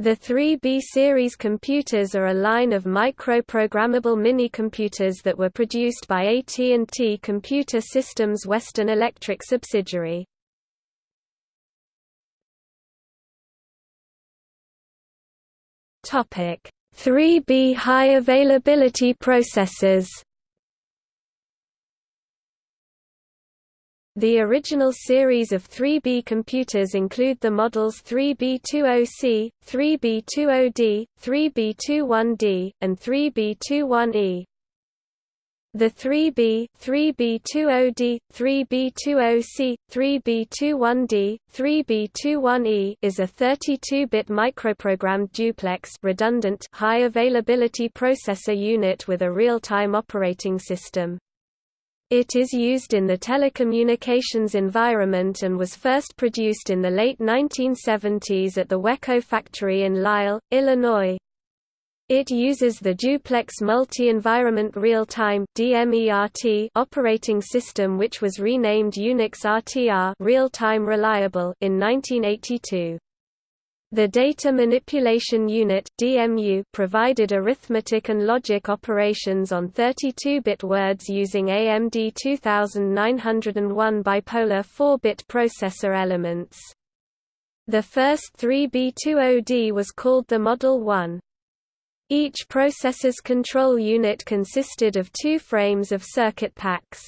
The 3B series computers are a line of microprogrammable mini-computers that were produced by AT&T Computer Systems Western Electric subsidiary. Topic: 3B high availability processors. The original series of 3B computers include the models 3B20C, 3B20D, 3B21D, and 3B21E. The 3B, 3B20D, 3B20C, 3B21D, 3B21E is a 32-bit microprogrammed duplex redundant high availability processor unit with a real-time operating system. It is used in the telecommunications environment and was first produced in the late 1970s at the WECo factory in Lisle, Illinois. It uses the Duplex Multi-Environment Real-Time operating system which was renamed Unix RTR Real-Time Reliable in 1982. The Data Manipulation Unit (DMU) provided arithmetic and logic operations on 32-bit words using AMD 2901 bipolar 4-bit processor elements. The first 3B20D was called the Model 1. Each processor's control unit consisted of two frames of circuit packs.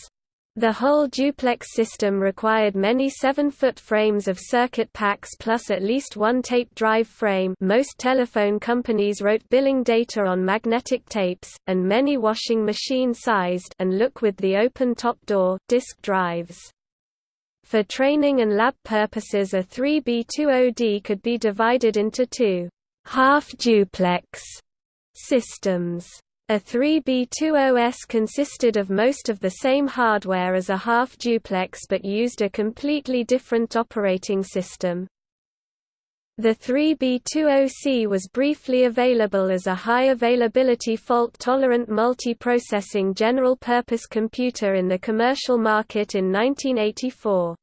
The whole duplex system required many 7-foot frames of circuit packs plus at least one tape drive frame most telephone companies wrote billing data on magnetic tapes, and many washing machine-sized and look with the open top door, disk drives. For training and lab purposes a 3B20D could be divided into two half-duplex Systems. A 3B20S consisted of most of the same hardware as a half-duplex but used a completely different operating system. The 3B20C was briefly available as a high-availability fault-tolerant multi-processing general-purpose computer in the commercial market in 1984.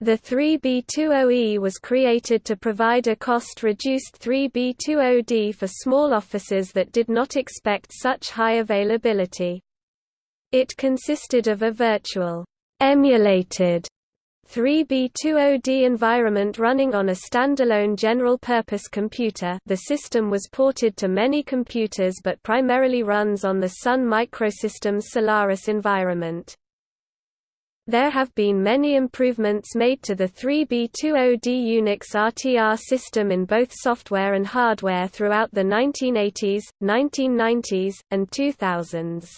The 3B20E was created to provide a cost-reduced 3B20D for small offices that did not expect such high availability. It consisted of a virtual, emulated 3B20D environment running on a standalone general-purpose computer the system was ported to many computers but primarily runs on the Sun Microsystems Solaris environment. There have been many improvements made to the 3B20D Unix RTR system in both software and hardware throughout the 1980s, 1990s, and 2000s.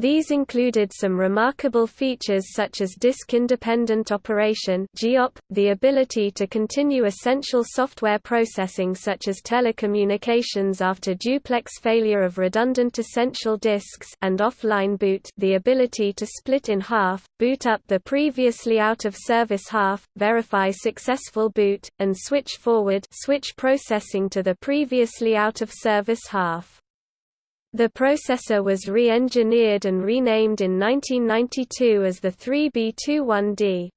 These included some remarkable features such as disk-independent operation (GIOP), the ability to continue essential software processing such as telecommunications after duplex failure of redundant essential disks and offline boot, the ability to split in half, boot up the previously out of service half, verify successful boot, and switch forward switch processing to the previously out of service half. The processor was re-engineered and renamed in 1992 as the 3B21D.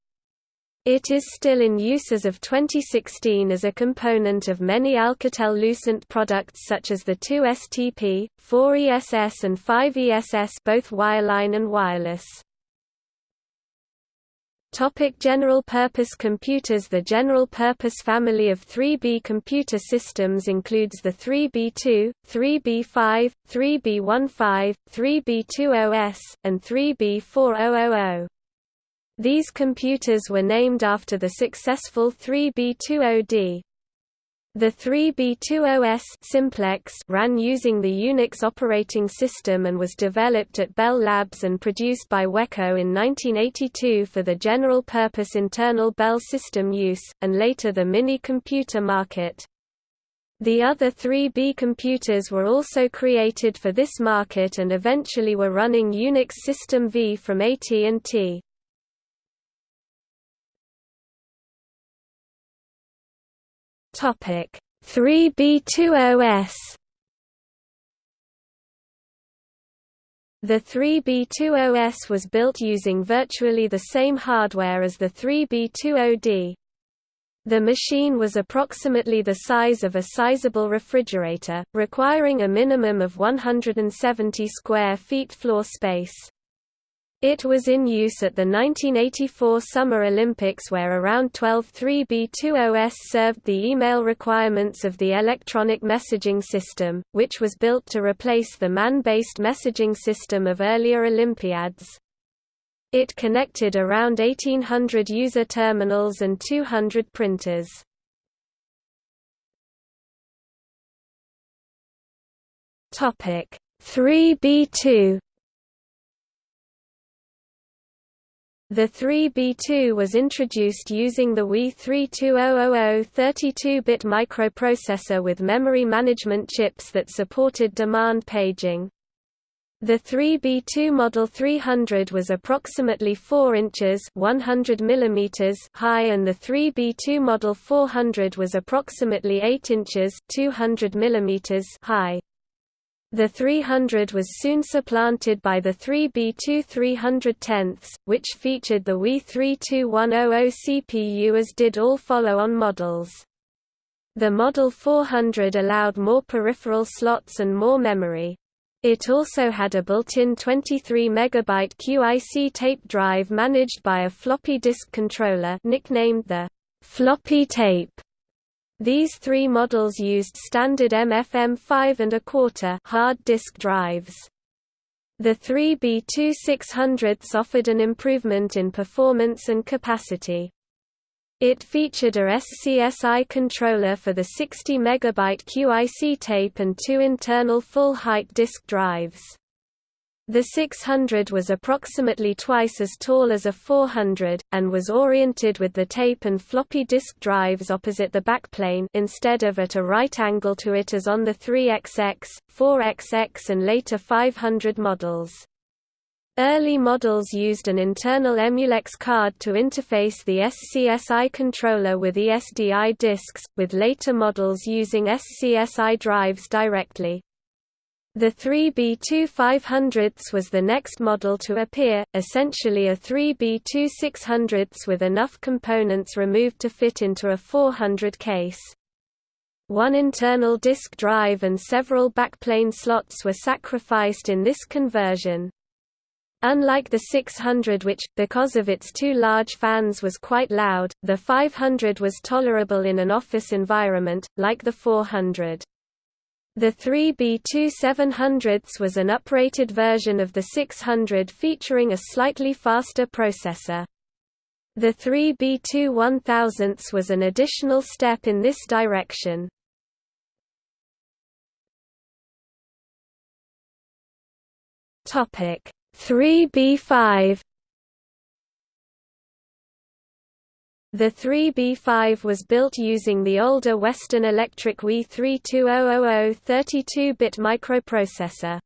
It is still in use as of 2016 as a component of many Alcatel-Lucent products such as the 2STP, 4ESS and 5ESS both wireline and wireless. Topic general-purpose computers The general-purpose family of 3B computer systems includes the 3B2, 3B5, 3B15, 3B20S, and 3B4000. These computers were named after the successful 3B20D. The 3B20S simplex ran using the Unix operating system and was developed at Bell Labs and produced by WECo in 1982 for the general-purpose internal Bell system use, and later the mini-computer market. The other 3B computers were also created for this market and eventually were running Unix System V from AT&T. Topic 3B20S The 3B20S was built using virtually the same hardware as the 3B20D. The machine was approximately the size of a sizable refrigerator, requiring a minimum of 170 square feet floor space. It was in use at the 1984 Summer Olympics where around 12 3B20S served the email requirements of the electronic messaging system, which was built to replace the man-based messaging system of earlier Olympiads. It connected around 1800 user terminals and 200 printers. Topic 3B2 The 3B2 was introduced using the WE 32000 32-bit microprocessor with memory management chips that supported demand paging. The 3B2 Model 300 was approximately 4 inches 100 mm high and the 3B2 Model 400 was approximately 8 inches 200 mm high. The 300 was soon supplanted by the 3B2 310, which featured the WE 32100 CPU as did all follow-on models. The Model 400 allowed more peripheral slots and more memory. It also had a built-in 23 MB QIC tape drive managed by a floppy disk controller nicknamed the floppy tape. These three models used standard MFM5 and a quarter hard disk drives. The 3B2600s offered an improvement in performance and capacity. It featured a SCSI controller for the 60 MB QIC tape and two internal full-height disk drives. The 600 was approximately twice as tall as a 400, and was oriented with the tape and floppy disk drives opposite the backplane instead of at a right angle to it as on the 3XX, 4XX and later 500 models. Early models used an internal Emulex card to interface the SCSI controller with ESDI disks, with later models using SCSI drives directly. The 3B2500s was the next model to appear, essentially a 3B2600s with enough components removed to fit into a 400 case. One internal disk drive and several backplane slots were sacrificed in this conversion. Unlike the 600 which, because of its two large fans was quite loud, the 500 was tolerable in an office environment, like the 400. The 3B2700s was an uprated version of the 600 featuring a slightly faster processor. The 3B21000s was an additional step in this direction. Topic 3B5 The 3B5 was built using the older Western Electric WE 32000 32-bit microprocessor.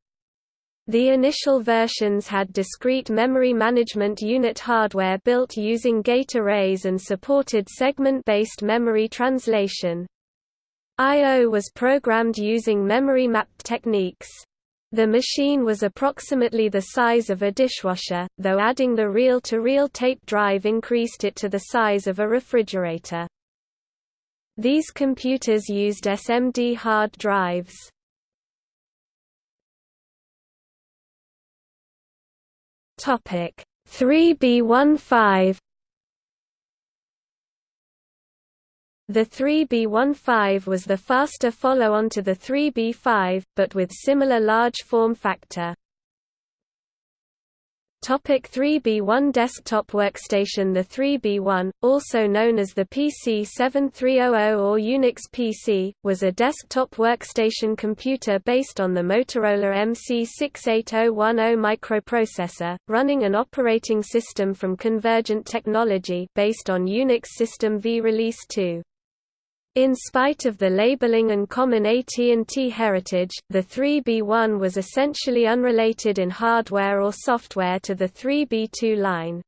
The initial versions had discrete memory management unit hardware built using gate arrays and supported segment-based memory translation. I.O. was programmed using memory mapped techniques. The machine was approximately the size of a dishwasher, though adding the reel-to-reel -reel tape drive increased it to the size of a refrigerator. These computers used SMD hard drives. Topic 3B15 The 3B15 was the faster follow-on to the 3B5, but with similar large form factor. Topic 3B1 Desktop Workstation The 3B1, also known as the PC7300 or Unix PC, was a desktop workstation computer based on the Motorola MC68010 microprocessor, running an operating system from Convergent Technology based on Unix System V Release 2. In spite of the labeling and common AT&T heritage, the 3B1 was essentially unrelated in hardware or software to the 3B2 line.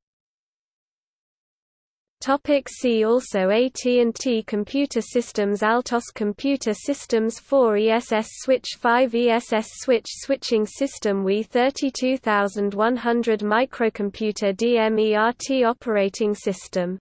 Topic see also AT&T Computer Systems Altos Computer Systems 4 ESS Switch 5 ESS Switch Switching System WE 32100 Microcomputer DMERT Operating System